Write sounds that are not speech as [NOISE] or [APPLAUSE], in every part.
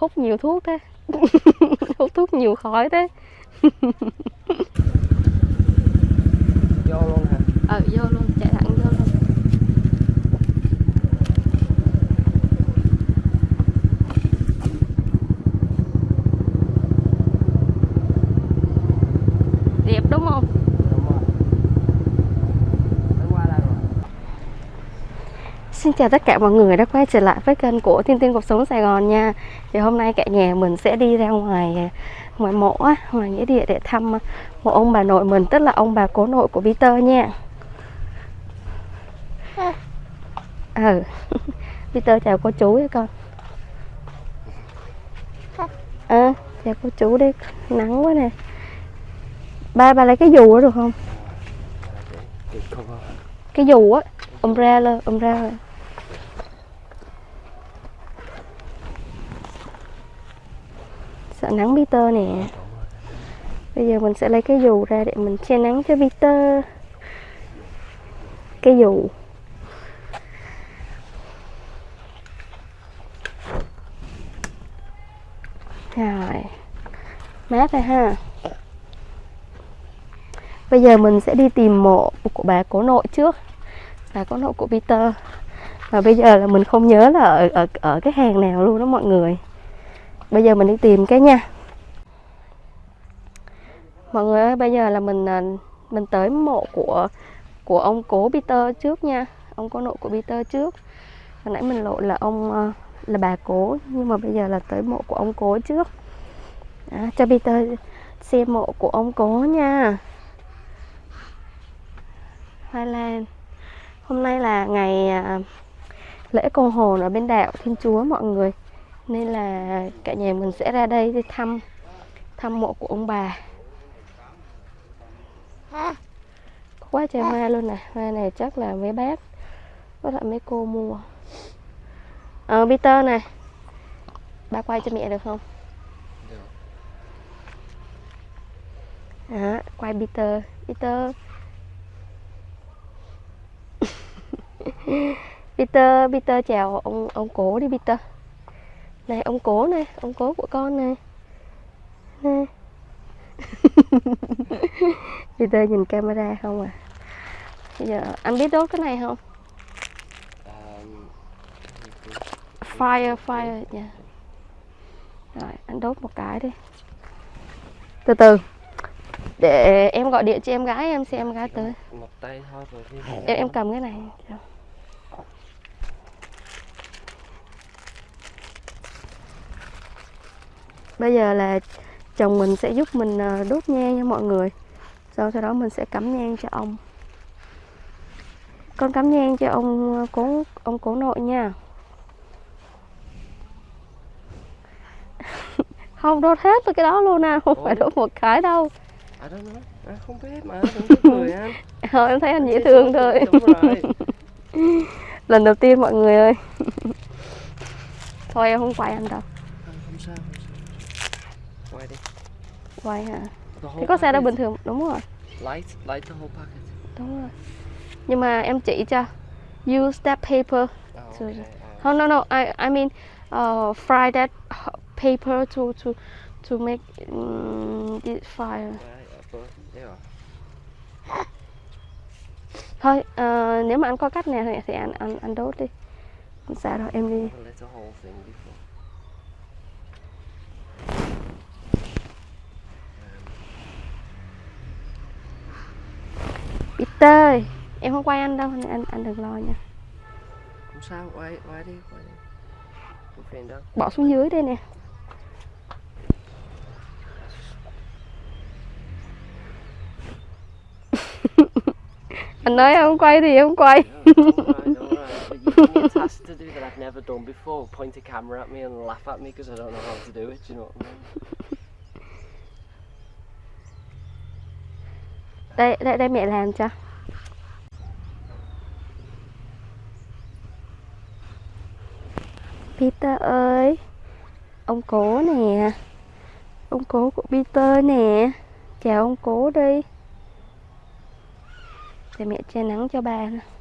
hút nhiều thuốc thế. [LAUGHS] Hút thuốc nhiều khói thế. Vô luôn hả? Ờ vô luôn. vô đẹp đúng không đúng rồi Mới qua đây rồi Xin chào tất cả mọi người đã quay trở lại với kênh của Thiên Tiên Cuộc Sống Sài Gòn nha. Thì hôm nay cả nhà mình sẽ đi ra ngoài ngoài mộ á, ngoài nghĩa địa để thăm một ông bà nội mình Tức là ông bà cố nội của Peter nha. Ừ. [LAUGHS] Peter chào cô chú với con. Ờ, chào cô chú đi. Nắng quá nè. Ba, ba lấy cái dù đó được không? Cái dù á. Umbrella, umbrella Sợ nắng Peter nè. Bây giờ mình sẽ lấy cái dù ra để mình che nắng cho Peter. Cái dù. Rồi. Mát rồi ha. Bây giờ mình sẽ đi tìm mộ của bà cố nội trước. Bà cố nội của Peter. Và bây giờ là mình không nhớ là ở, ở, ở cái hàng nào luôn đó mọi người. Bây giờ mình đi tìm cái nha Mọi người ơi, bây giờ là mình à, mình tới mộ của của ông cố Peter trước nha. Ông cố nội của Peter trước. Hồi nãy mình lộ là ông à, là bà cố Nhưng mà bây giờ là tới mộ của ông cố trước. À, Cho Peter xem mộ của ông cố nha. Hoa Lan Hôm nay là ngày à, lễ cầu hồn ở bên đạo Thiên Chúa mọi người. Nên là cả nhà mình sẽ ra đây đi thăm thăm mộ của ông bà. Quá trời hoa luôn nè. Hoa này chắc là mấy bác Với lại mấy cô mua. Ờ Peter này Ba quay cho mẹ được không? Đó, quay Peter. Peter. [LAUGHS] Peter, Peter chào ông ông cố đi Peter. Này ông cố này, ông cố của con này. Nè. Peter [LAUGHS] nhìn camera không à. Bây giờ anh biết đốt cái này không? um, Fire, fire nha. Rồi, anh đốt một cái đi. Từ từ. Để em gọi điện cho em gái em xem em gái tới. một tay thôi rồi đi Em em cầm cái này. Bây giờ là chồng mình sẽ giúp mình ờ, đốt nhang nha mọi người. Sau sau đó mình sẽ cắm nhang cho ông. Con cắm nhang cho ông ờ, cố ông cố nội nha. [LAUGHS] không đốt hết cái đó luôn à, không phải Ủa? đốt một cái đâu. à đó nó à, không biết mà đừng anh Thôi em thấy anh dễ Chứ thương thôi. rồi [LAUGHS] Lần đầu tiên mọi người ơi. [LAUGHS] Thôi em không quay anh đâu. không, không sao không sao quay đi Quay hả? Cái có xe đâu bình thường, đúng rồi. light light the whole packet Đúng rồi. Nhưng mà em chỉ cho use that paper. oh, So- okay. uh, Oh no no, I I mean uh, fry that paper to to to make um, it fire. uh, but, yeah. Thôi, ờ, nếu mà anh có cách nào thì, thì anh anh anh đốt đi. Không sao đâu, em đi. Ơi, em không quay anh đâu, anh anh đừng lo nha. không sao quay quay đi quay đi không phiền đâu Bỏ xuống dưới đây nè. [LAUGHS] anh nói em không quay thì em không quay. Yeah, alright, alright. But you give me a task to do that I've never done before. Point a camera at me and laugh at me because I don't know how to do it. Do you know what I mean? Đây đây đây mẹ làm cho. Peter ơi, ông cố nè, ông cố của Peter nè, chào ông cố đi. Để mẹ che nắng cho bà. nè.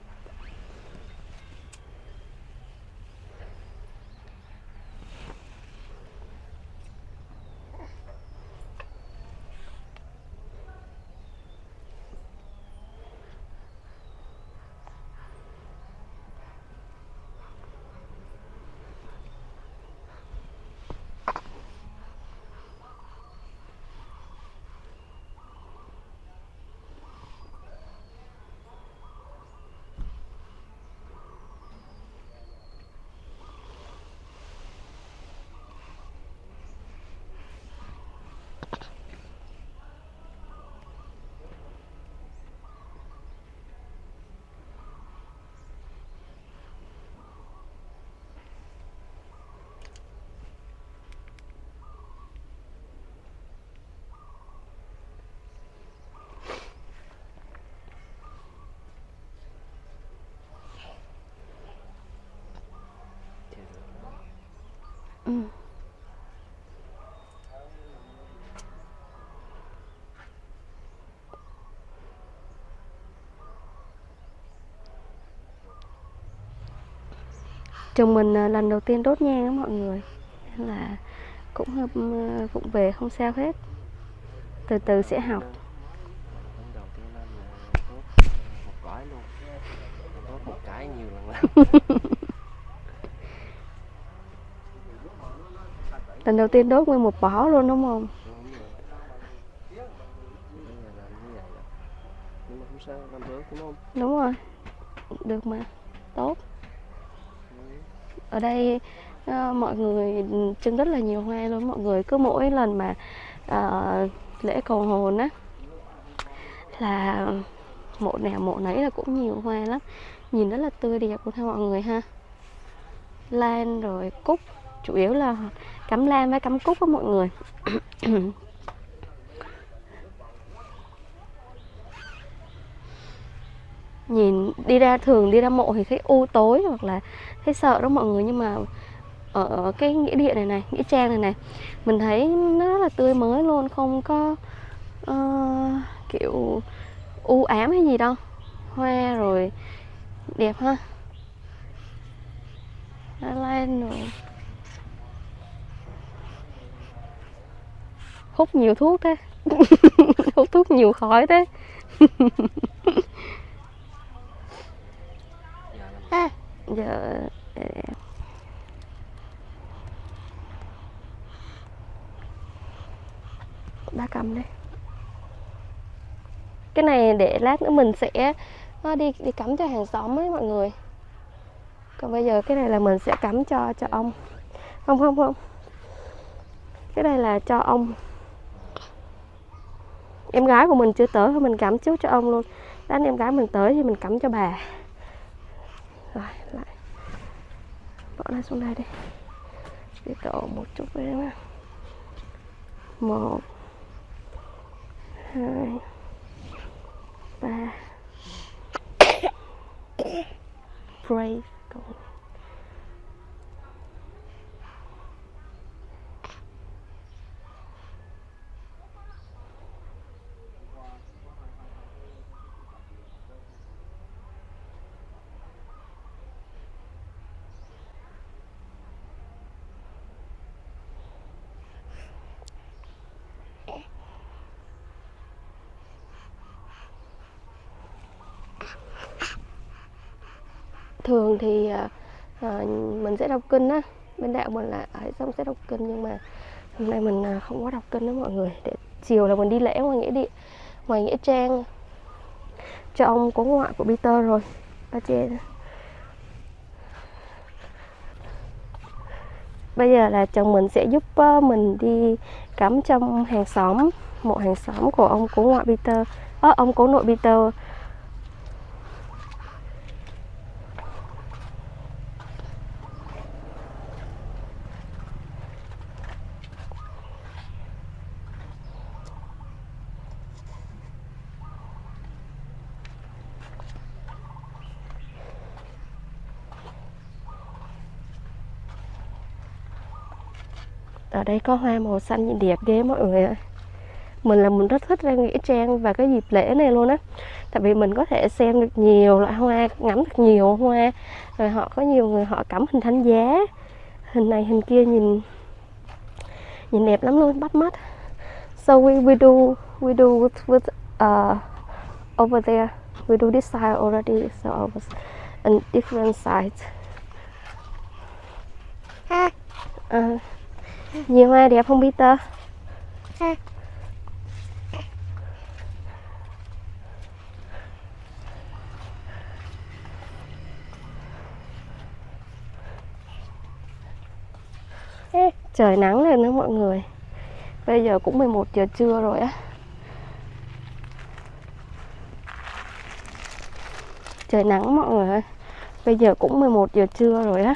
Chồng mình à, lần đầu tiên đốt nhang á mọi người. Nên là cũng vụng về không sao hết. Từ từ sẽ học. [LAUGHS] Lần đầu tiên đốt nguyên một bó luôn đúng không? Đúng rồi. Đó được mà. Tốt ở đây ờ, mọi người trưng rất là nhiều hoa luôn. Mọi người cứ mỗi lần mà uh, lễ cầu hồn á là mộ nào mộ nấy là cũng nhiều hoa lắm. Nhìn rất là tươi đẹp luôn ha mọi người ha. Lan rồi cúc chủ yếu là cắm lan với cắm cúc á mọi người. [CLEARS THROAT] Ừ. nhìn đi ra thường đi ra mộ thì thấy u tối hoặc là thấy sợ đó mọi người. Nhưng mà ở cái nghĩa địa này này nghĩa trang này này mình thấy nó rất là tươi mới luôn. Không có uh, kiểu u ám hay gì đâu. Hoa rồi đẹp ha. Đã lên rồi. Hút nhiều thuốc thế. [LAUGHS] Hút thuốc nhiều khói thế [LAUGHS] giờ làm giờ ba cầm đây cái này để lát nữa mình sẽ ờ, đi đi cắm cho hàng xóm ấy mọi người. Còn bây giờ cái này là mình sẽ cắm cho cho ông. Không không không. Cái này là cho ông. Em gái của mình chưa tới thì mình cắm trước cho ông luôn. Lát em gái mình tới thì mình cắm cho bà rồi, lại. Bỏ nó xuống đây đi. Để đổ một chút với em nha một, hai, ba. [COUGHS] Brave thường thì à, à, mình sẽ đọc kinh á bên đạo mình là à, ở xong sẽ đọc kinh nhưng mà hôm nay mình à, không có đọc kinh đó mọi người. Để chiều là mình đi lễ ngoài nghĩa địa ngoài nghĩa trang. Cho ông có ngoại của Peter rồi. Ba chị bây giờ là chồng mình sẽ giúp mình đi cắm trong hàng xóm. Một hàng xóm của ông cố ngoại Peter ờ, ông cố nội Peter. Ở đây có hoa màu xanh nhìn đẹp ghê mọi người ạ. Mình là mình rất thích ra nghĩa trang và cái dịp lễ này luôn á. Tại vì mình có thể xem được nhiều loại hoa ngắm được nhiều hoa. Rồi họ có nhiều người họ cắm hình thánh giá. Hình này hình kia nhìn nhìn đẹp lắm luôn bắt mắt. So we we do we do with with uh, over there. We do this side already so I was on different sides Ờ, nhiều hoa đẹp không Peter? Trời nắng lên nữa mọi người. Bây giờ cũng 11 giờ trưa rồi á. Trời nắng mọi người ơi. Bây giờ cũng 11 giờ trưa rồi á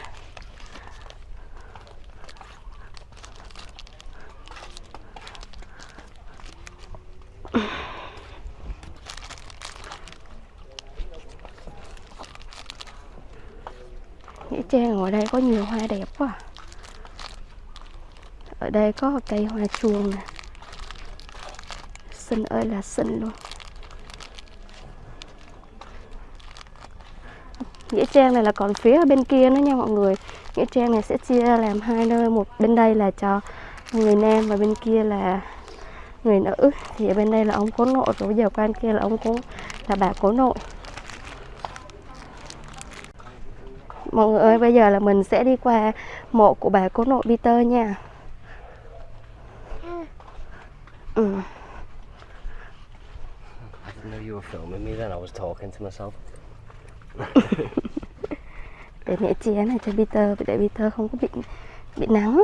Nghĩa trang ở đây có nhiều hoa đẹp quá à. Ở đây có cây hoa chuông nè. Xinh ơi là xinh luôn. Nghĩa trang này là còn phía bên kia nữa nha mọi người. Nghĩa trang này sẽ chia làm hai nơi, một bên đây là cho người nam và bên kia là người nữ. Thì ở bên đây là ông cố nội, rồi bây giờ qua bên kia là ông cố, là bà cố nội. Mọi người ơi, bây giờ là mình sẽ đi qua mộ của bà cố nội Peter nha ừ. I didn't know you were filming me then. I was talking to myself. để mẹ chia này cho Peter để Peter không có bị bị nắng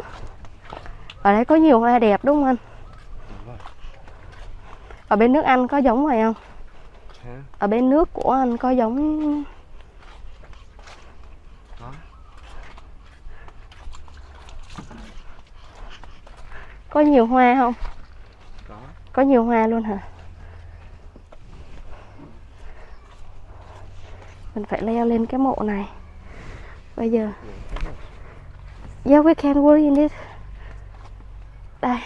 ở đây có nhiều hoa đẹp đúng không anh ở bên nước Anh có giống vậy không ở bên nước của anh có giống Có. có nhiều hoa không có. nhiều hoa luôn hả? Mình phải leo lên cái mộ này. Bây giờ. Yeah, we can worry in it. Đây.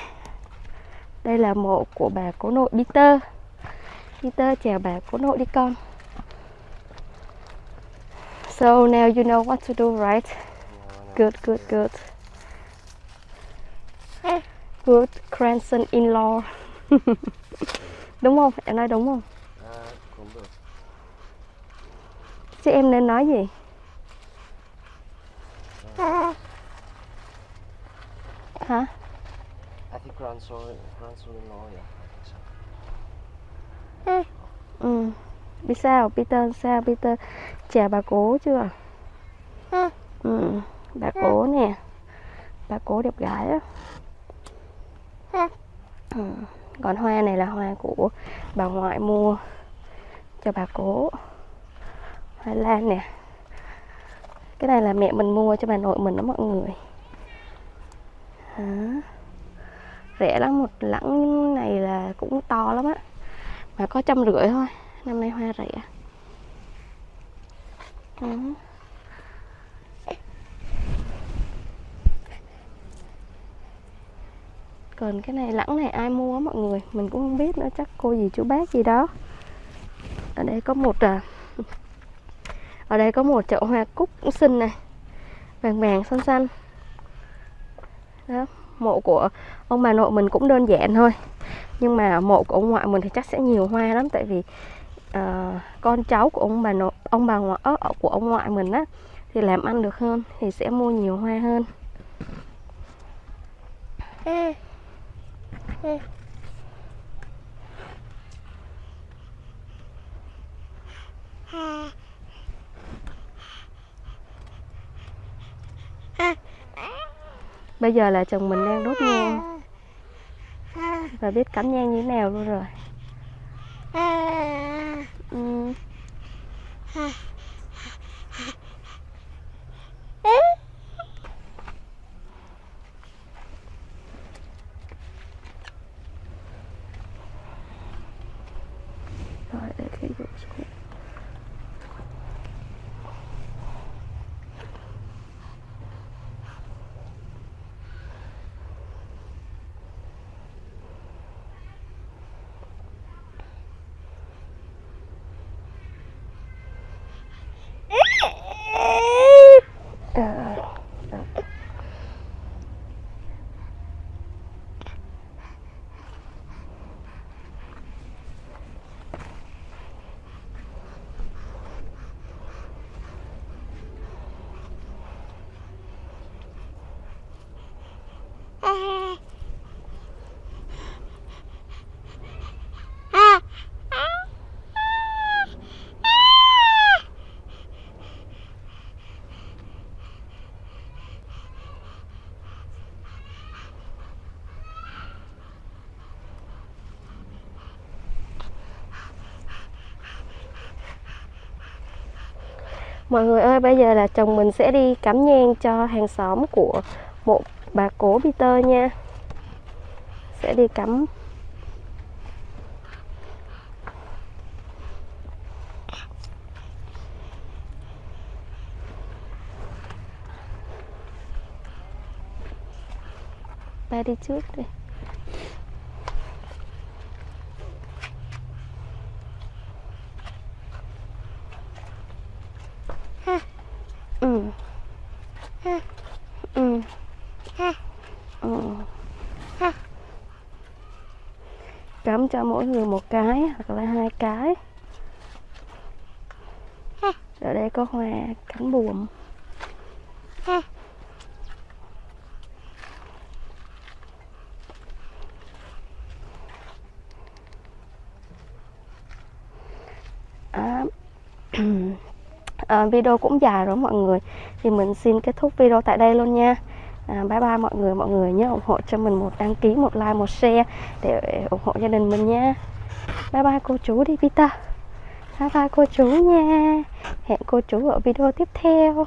Đây là mộ của bà cố nội Peter. Peter chào bà cố nội đi con. So now you know what to do, right? Good good good. Good grandson in law [LAUGHS] đúng không? Em nói đúng không? À, cũng được. chứ em nên nói gì? Hả? I think grandson, grandson-in-law, yeah. So. ừ. Biết sao? Peter sao? Peter chào bà cố chưa? Ừ. Bà cố nè. Bà cố đẹp gái á. Ừ còn hoa này là hoa của bà ngoại mua cho bà cố. Hoa lan nè. Cái này là mẹ mình mua cho bà nội mình đó mọi người. Hả? rẻ lắm, một lẵng này là cũng to lắm á. Mà có trăm rưỡi thôi. Năm nay hoa rẻ. Đó. Còn cái này lẳng này ai mua á mọi người mình cũng không biết nữa chắc cô gì chú bác gì đó. Ở đây có một à ở đây có một chậu hoa cúc cũng xinh này vàng vàng xanh xanh. Đó mộ của ông bà nội mình cũng đơn giản thôi nhưng mà mộ của ông ngoại mình thì chắc sẽ nhiều hoa lắm tại vì uh, con cháu của ông bà nội ông bà ngoại ớ, của ông ngoại mình á thì làm ăn được hơn thì sẽ mua nhiều hoa hơn bây giờ là chồng mình đang đốt nhang. Và biết cắm nhang như thế nào luôn rồi. Ừ. rồi để cái dụ xuống Ờ, Mọi người ơi, bây giờ là chồng mình sẽ đi cắm nhang cho hàng xóm của một bà cố Peter nha. Sẽ đi cắm Ba đi trước đi. ừ. Ừ mỗi người một cái hoặc là hai cái. Ở đây có hoa cánh buồm. À, [CLEARS THROAT] à, video cũng dài rồi mọi người. Thì mình xin kết thúc video tại đây luôn nha à, bye bye mọi người mọi người nhớ ủng hộ cho mình một đăng ký một like một share để ủng hộ gia đình mình nha. Bye bye cô chú đi Peter bye bye cô chú nha. Hẹn cô chú ở video tiếp theo.